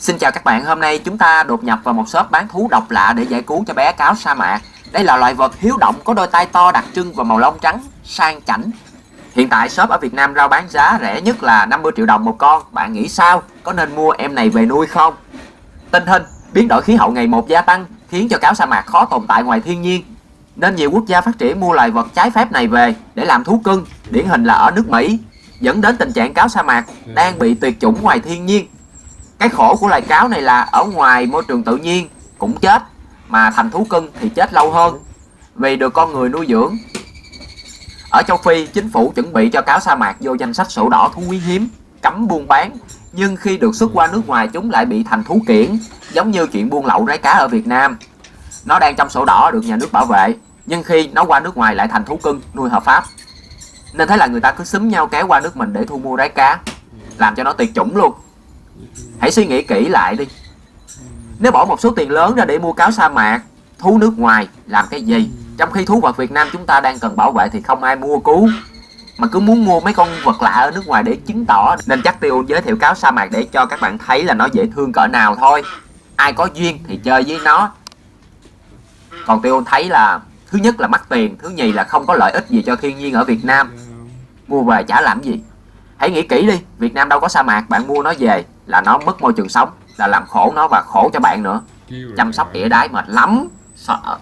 Xin chào các bạn, hôm nay chúng ta đột nhập vào một shop bán thú độc lạ để giải cứu cho bé cáo sa mạc. Đây là loài vật hiếu động có đôi tai to đặc trưng và màu lông trắng, sang chảnh. Hiện tại shop ở Việt Nam rao bán giá rẻ nhất là 50 triệu đồng một con. Bạn nghĩ sao? Có nên mua em này về nuôi không? Tình hình, biến đổi khí hậu ngày một gia tăng khiến cho cáo sa mạc khó tồn tại ngoài thiên nhiên. Nên nhiều quốc gia phát triển mua loài vật trái phép này về để làm thú cưng, điển hình là ở nước Mỹ, dẫn đến tình trạng cáo sa mạc đang bị tuyệt chủng ngoài thiên nhiên cái khổ của loài cáo này là ở ngoài môi trường tự nhiên cũng chết, mà thành thú cưng thì chết lâu hơn. Vì được con người nuôi dưỡng. Ở châu Phi, chính phủ chuẩn bị cho cáo sa mạc vô danh sách sổ đỏ thú quý hiếm, cấm buôn bán. Nhưng khi được xuất qua nước ngoài, chúng lại bị thành thú kiển giống như chuyện buôn lậu rái cá ở Việt Nam. Nó đang trong sổ đỏ được nhà nước bảo vệ, nhưng khi nó qua nước ngoài lại thành thú cưng, nuôi hợp pháp. Nên thế là người ta cứ xúm nhau kéo qua nước mình để thu mua rái cá, làm cho nó tuyệt chủng luôn. Hãy suy nghĩ kỹ lại đi. Nếu bỏ một số tiền lớn ra để mua cáo sa mạc, Thú nước ngoài, làm cái gì? Trong khi thú vật Việt Nam chúng ta đang cần bảo vệ thì không ai mua cứu. Mà cứ muốn mua mấy con vật lạ ở nước ngoài để chứng tỏ, Nên chắc Tiêu giới thiệu cáo sa mạc để cho các bạn thấy là nó dễ thương cỡ nào thôi. Ai có duyên thì chơi với nó. Còn Tiêu thấy là Thứ nhất là mắc tiền, Thứ nhì là không có lợi ích gì cho thiên nhiên ở Việt Nam. Mua về chả làm gì. Hãy nghĩ kỹ đi, Việt Nam đâu có sa mạc, Bạn mua nó về là nó mất môi trường sống, là làm khổ nó và khổ cho bạn nữa. Chăm sóc ỉa đái mệt lắm, sợ.